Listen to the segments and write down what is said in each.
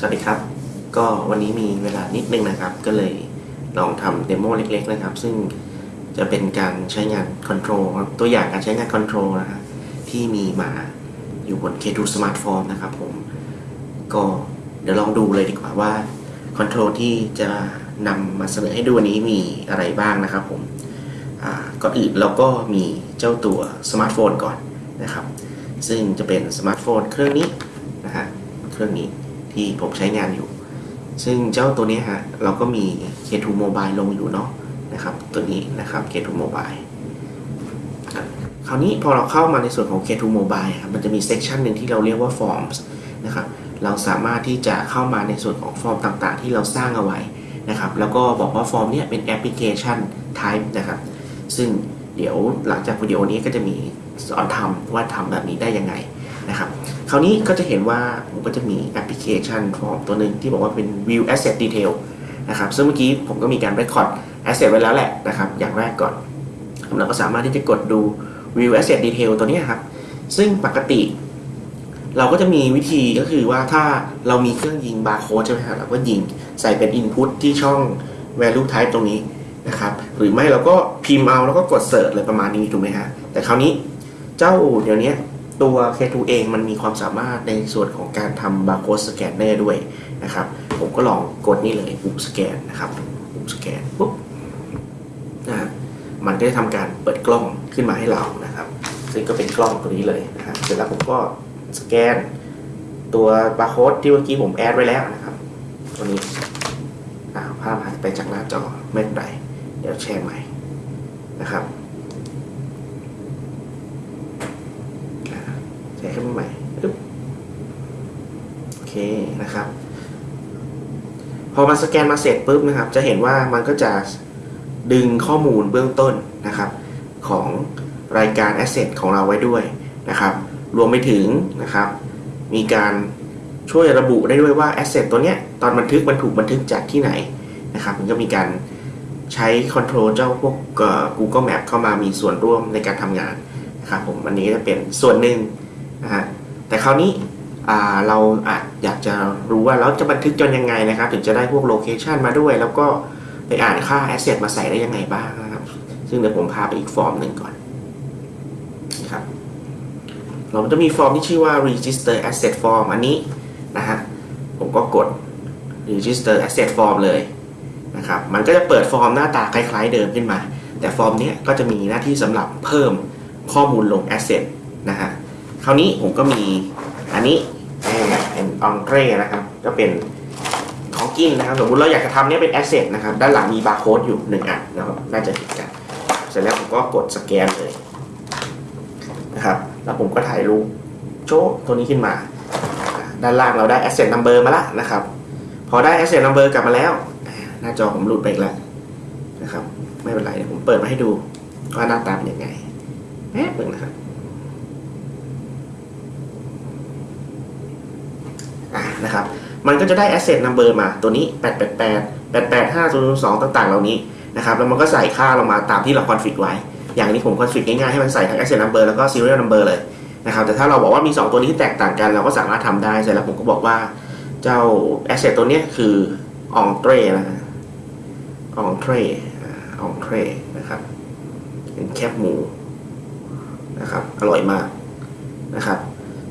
สวัสดีครับ ก็วันนี้มีเวลานิดนึงนะครับ ก็เลยลองทำ demo เล็กๆนะครับ ซึ่งจะเป็นการใช้งาน control ตัวอย่างการใช้งาน control นะครับที่มีมาอยู่บน K2 Smartphone นะครับผม ก็เดี๋ยวลองดูเลยดีกว่าว่า control ที่จะนำมาเสนอให้ดูวันนี้มีอะไรบ้างนะครับผมก่อนอื่นเราก็มีเจ้าตัวสมาร์ทโฟนก่อนนะครับ ซึ่งจะเป็นสมาร์ทโฟนเครื่องนี้นะฮะเครื่องนี้ ที่ผมใช้งานอยู่ ซึ่งเจ้าตัวนี้ฮะเราก็มี K2 Mobile ลงอยู่เนาะนะครับตัวนี้นะครับ K2 Mobile ครับคราวนี้พอเราเข้ามาในส่วนของ K2 Mobile ครับมันจะมี section หนึ่งที่เราเรียกว่า Forms นะครับเราสามารถที่จะเข้ามาในส่วนของฟอร์มต่างๆ ที่เราสร้างเอาไว้นะครับแล้วก็บอกว่าฟอร์มเนี้ยเป็นแอปพลิเคชัน type นะครับซึ่งเดี๋ยวหลังจากวิดีโอนี้ก็จะมีสอนทำว่าทำแบบนี้ได้ยังไง นะครับคราวนี้ก็จะเห็นว่าผมก็จะมีแอปพลิเคชันฟอร์มตัวหนึ่งที่บอกว่าเป็น view asset detail นะครับซึ่งเมื่อกี้ผมก็มีการ record asset ไว้แล้วแหละนะครับอย่างแรกก่อนเราก็สามารถที่จะกดดู view asset detail ตัวนี้ครับซึ่งปกติ เราก็จะมีวิธีก็คือว่าถ้าเรามีเครื่องยิงบาร์โค้ดใช่ไหมครับเราก็ยิงใส่เป็น Input ที่ช่อง Value Type ตรงนี้นะครับหรือไม่เราก็พิมพ์เอาแล้วก็กด Search เลยประมาณนี้ถูกไหมฮะแต่คราวนี้เจ้าเดี๋ยวนี้ ตัว K2 เองมันมีความสามารถในส่วนของการทำบาร์โค้ดสแกนเนอร์ด้วยนะครับ ผมก็ลองกดนี่เลยปุ่มสแกนนะครับปุ่มสแกนปุ๊บนะฮะมันก็จะทำการเปิดกล้องขึ้นมาให้เรานะครับ ซึ่งก็เป็นกล้องตัวนี้เลยนะครับเสร็จแล้วผมก็สแกน ตัวบาร์โค้ดที่เมื่อกี้ผมแอดไว้แล้วนะครับ ตัวนี้ภาพหายไปจากหน้าจอไม่เป็นไรเดี๋ยวแชร์ใหม่นะครับอ่าแชร์ ขึ้นมาใหม่ปึ๊บโอเคนะครับ พอมาสแกนมาเสร็จปุ๊บนะครับ จะเห็นว่ามันก็จะดึงข้อมูลเบื้องต้นนะครับ ของรายการ Asset ของเราไว้ด้วยนะครับ รวมไปถึงนะครับ มีการช่วยระบุได้ด้วยว่า Asset ตัวเนี้ยตอนบันทึกมันถูกบันทึกจากที่ไหนนะครับ มันก็มีการใช้ Control เจ้าพวก Google Map เข้ามามีส่วนร่วมในการทำงานนะครับผมอันนี้จะเป็นส่วนหนึ่ง นะฮะแต่คราวนี้เราอาจอยากจะรู้ว่าเราจะบันทึกจนยังไงนะครับ ถึงจะได้พวกโลเคชันมาด้วย แล้วก็ไปอ่านค่า Asset มาใส่ได้ยังไงบ้างนะครับ ซึ่งเดี๋ยวผมพาไปอีกฟอร์มหนึ่งก่อนนะครับเราจะมีฟอร์มที่ชื่อว่า register asset form อันนี้นะฮะผมก็กด register asset form เลยนะครับมันก็จะเปิดฟอร์มหน้าตาคล้าย ๆ เดิมขึ้นมา แต่ฟอร์มนี้ก็จะมีหน้าที่สำหรับเพิ่มข้อมูลลง asset นะฮะ คราวนี้ผมก็มีอันนี้เป็น entree นะครับ ก็เป็นของกินนะครับ สมมติเราอยากจะทำเนี้ยเป็น asset นะครับ ด้านหลังมีบาร์โค้ดอยู่หนึ่งอันนะครับ น่าจะเห็นกัน เสร็จแล้วผมก็กดสแกนเลยนะครับ แล้วผมก็ถ่ายรูปโชว์ตัวนี้ขึ้นมา ด้านล่างเราได้ asset number มาแล้วนะครับ พอได้ asset number กลับมาแล้ว หน้าจอผมหลุดไปอีกแล้วนะครับ ไม่เป็นไรผมเปิดมาให้ดูว่าหน้าตาเป็นยังไงแป๊บหนึงนะครับอะ นะครับ มันก็จะได้ asset number มาตัวนี้ 888 885 002ต่างๆ เหล่านี้นะครับ แล้วมันก็ใส่ค่าลงมาตามที่เรา config ไว้ อย่างนี้ผม config ง่ายๆ ให้มันใส่ทั้ง asset number แล้วก็ serial number เลยนะครับ แต่ถ้าเราบอกว่ามี 2 ตัวนี้ที่แตกต่างกัน เราก็สามารถทำได้ เสร็จแล้วผมก็บอกว่าเจ้า asset ตัวนี้คือ entree นะ entree อ่า entree นะครับเป็นแคบหมูนะครับ อร่อยมากนะครับ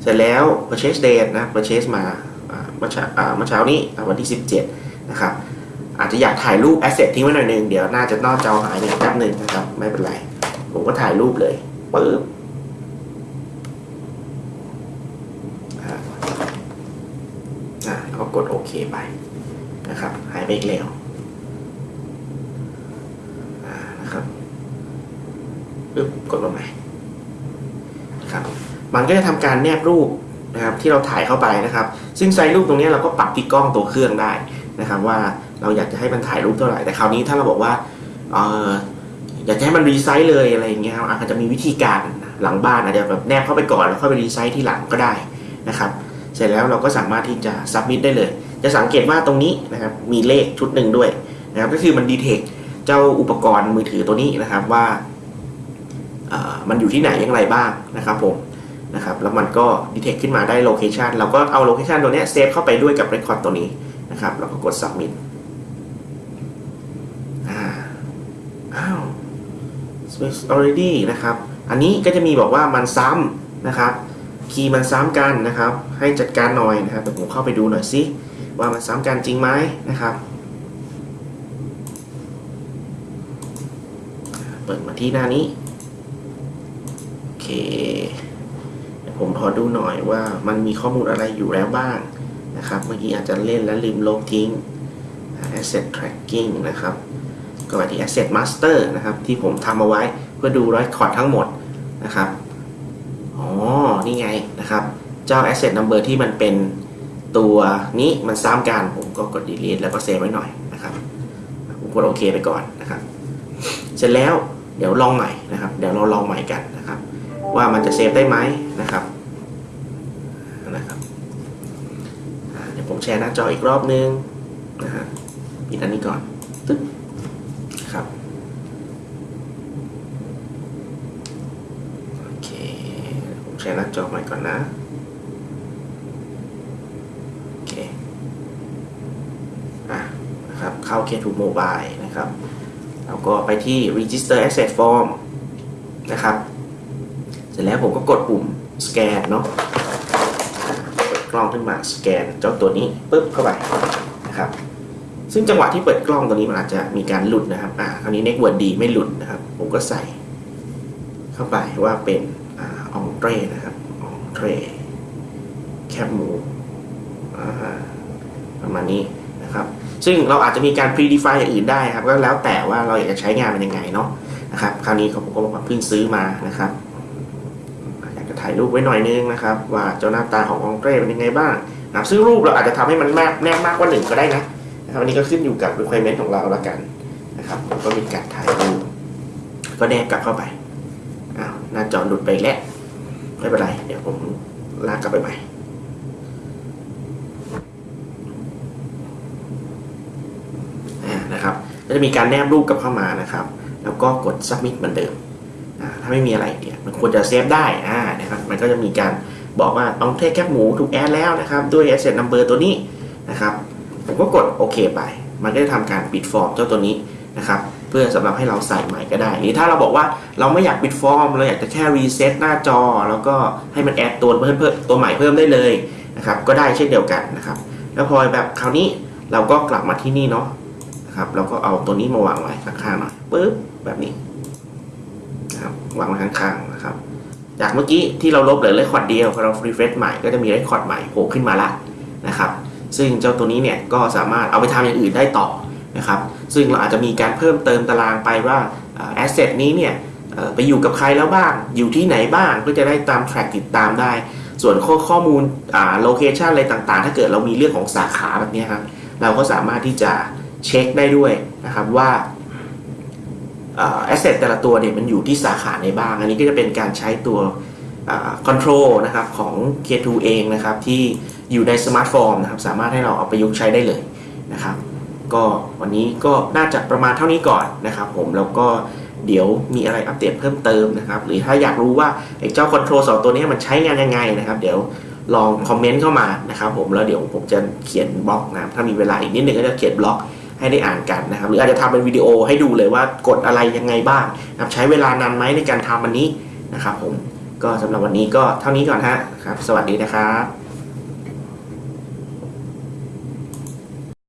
เสร็จแล้ว purchase date นะ purchase มา เมื่อเช้าเมื่อเช้านี้วันที่ 17 นะครับ อาจจะอยากถ่ายรูป asset ทิ้งไว้หน่อยหนึง เดี๋ยวน่าจะนอกจอหายไปแป๊บหนึ่งนะครับ ไม่เป็นไร ผมก็ถ่ายรูปเลยปึ๊บอ่าอ่าแล้วก็กดโอเคไปนะครับ หายไปอีกแล้วนะครับปึ๊บกดลงไปนะครับ มันก็จะทำการแนบรูปนะครับที่เราถ่ายเข้าไปนะครับ ซึ่งไซส์รูปตรงนี้เราก็ปรับที่กล้องตัวเครื่องได้นะครับว่าเราอยากจะให้มันถ่ายรูปเท่าไหร่ แต่คราวนี้ถ้าเราบอกว่าเอออยากจะให้มัน resize เลยอะไรอย่างเงี้ยครับอาจจะมีวิธีการหลังบ้านอาจจะแบบแนบเข้าไปก่อนแล้วค่อยไป resize ทีหลังก็ได้นะครับเสร็จแล้วเราก็สามารถที่จะ submit ได้เลย จะสังเกตว่าตรงนี้นะครับมีเลขชุดหนึ่งด้วยนะครับก็คือมันดีเทคเจ้าอุปกรณ์มือถือตัวนี้นะครับว่ามันอยู่ที่ไหนอย่างไรบ้างนะครับผม นะครับแล้วมันก็ detect ขึ้นมาได้ location เราก็เอา location ตัวนี้เซฟเข้าไปด้วยกับ record ตัวนี้นะครับแล้วก็กด submit อ้าว space already นะครับ อันนี้ก็จะมีบอกว่ามันซ้ำนะครับ คีย์มันซ้ำกันนะครับ ให้จัดการหน่อยนะครับเดี๋ยวผมเข้าไปดูหน่อยสิว่ามันซ้ำกันจริงไหมนะครับ เปิดมาที่หน้านี้ โอเค ผมขอดูหน่อยว่ามันมีข้อมูลอะไรอยู่แล้วบ้างนะครับ เมื่อกี้อาจจะเล่นแล้วลืมลบทิ้ง asset tracking นะครับ ก็ไปที่ asset master นะครับ ที่ผมทำเอาไว้เพื่อดู record ทั้งหมดนะครับ อ๋อ นี่ไงนะครับ เจ้า asset number ที่มันเป็นตัวนี้มันซ้ำกัน ผมก็กด delete แล้วก็เซฟไว้หน่อยนะครับ ผมกดโอเคไปก่อนนะครับ เสร็จแล้วเดี๋ยวลองใหม่นะครับ เดี๋ยวเราลองใหม่กัน ว่ามันจะเซฟได้ไหมนะครับนะครับเดี๋ยวผมแชร์หน้าจออีกรอบนึงนะฮะปิดอันนี้ก่อนตึ๊บครับโอเคผมแชร์หน้าจอใหม่ก่อนนะโอเคอะนะครับเข้า K2 Mobile นะครับแล้วก็ไปที่ Register Asset Form นะครับ ร็จแล้วผมก็กดปุ่ม Scan เนาะเปิดกล้องขึ้นมา Scan เจ้าตัวนี้ปึ๊บเข้าไปนะครับซึ่งจังหวะที่เปิดกล้องตัวนี้มันอาจจะมีการหลุดนะครับอ่าคราวนี้ Network D ไม่หลุดนะครับ ผมก็ใส่เข้าไปว่าเป็นอองเตรนะครับอองเตรแคบหมูอ่าประมาณนี้นะครับ ซึ่งเราอาจจะมีการ predefine อย่างอื่นได้ครับ ก็แล้วแต่ว่าเราอยากจะใช้งานมันยังไงเนาะนะครับ คราวนี้ผมก็เพิ่งซื้อมานะครับากจะถ่ายรูปไว้หน่อยนึงนะครับ ว่าเจ้าหน้าตาขององเตรเป็นยังไงบ้างนะครับซึ่งรูปเราอาจจะทำให้มันแนบแนบมากกว่าหนึ่งก็ได้นะนะครับอันนี้ก็ขึ้นอยู่กับ requirement ของเราแล้วกันนะครับก็มีการถ่ายรูปก็แนบกลับเข้าไปอ้าวหน้าจอหลุดไปแล้วไม่เป็นไร เดี๋ยวผมลากกลับไปใหม่นะครับก็จะมีการแนบรูปกลับเข้ามานะครับ แล้วก็กด submit เหมือนเดิม ถ้าไม่มีอะไรเนี่ยมันควรจะเซฟได้อ่านะครับมันก็จะมีการบอกว่าต้องเทคแคปหมูถูกแอดแล้วนะครับด้วย asset number ตัวนี้นะครับผมก็กดโอเคไป มันก็จะทำการปิดฟอร์มเจ้าตัวนี้นะครับเพื่อสำหรับให้เราใส่ใหม่ก็ได้ หรือถ้าเราบอกว่าเราไม่อยากปิดฟอร์ม เราอยากจะแค่ reset หน้าจอ แล้วก็ให้มัน add ตัวเพิ่มเพิ่มตัวใหม่เพิ่มได้เลยนะครับก็ได้เช่นเดียวกันนะครับแล้วพอแบบคราวนี้เราก็กลับมาที่นี่เนาะนะครับเราก็เอาตัวนี้มาวางไว้ข้างๆหน่อยปึ๊บแบบนี้ นะครับวางไว้ข้างๆนะครับจากเมื่อกี้ที่เราลบเหลือ record เดียวพอเรา refresh ใหม่ก็จะมี record ใหม่โผล่ขึ้นมาละนะครับซึ่งเจ้าตัวนี้เนี่ยก็สามารถเอาไปทำอย่างอื่นได้ต่อนะครับซึ่งเราอาจจะมีการเพิ่มเติมตารางไปว่า asset นี้เนี่ยไปอยู่กับใครแล้วบ้าง อยู่ที่ไหนบ้างก็จะได้ตาม track ติดตามได้ ส่วนข้อข้อมูล location อะไรต่างๆ ถ้าเกิดเรามีเรื่องของสาขาแบบนี้ครับเราก็สามารถที่จะเช็คได้ด้วยนะครับว่า asset แต่ละตัวเนี่ยมันอยู่ที่สาขาไหนบ้าง อันนี้ก็จะเป็นการใช้ตัวcontrol นะครับของ K2 เองนะครับที่อยู่ในสมาร์ทโฟนนะครับสามารถให้เราเอาไปประยุกต์ใช้ได้เลยนะครับก็วันนี้ก็น่าจะประมาณเท่านี้ก่อนนะครับผมแล้วก็เดี๋ยวมีอะไรอัปเดตเพิ่มเติมนะครับหรือถ้าอยากรู้ว่าไอ้เจ้า control สองตัวนี้มันใช้งานยังไงนะครับเดี๋ยวลองคอมเมนต์เข้ามานะครับผมแล้วเดี๋ยวผมจะเขียนบล็อกนะถ้ามีเวลาอีกนิดนึงก็จะเขียนบล็อก ให้ได้อ่านกันนะครับหรืออาจจะทำเป็นวิดีโอให้ดูเลยว่ากดอะไรยังไงบ้างนะครับใช้เวลานานไหมในการทำอันนี้นะครับผมก็สำหรับวันนี้ก็เท่านี้ก่อนฮะครับ สวัสดีนะครับ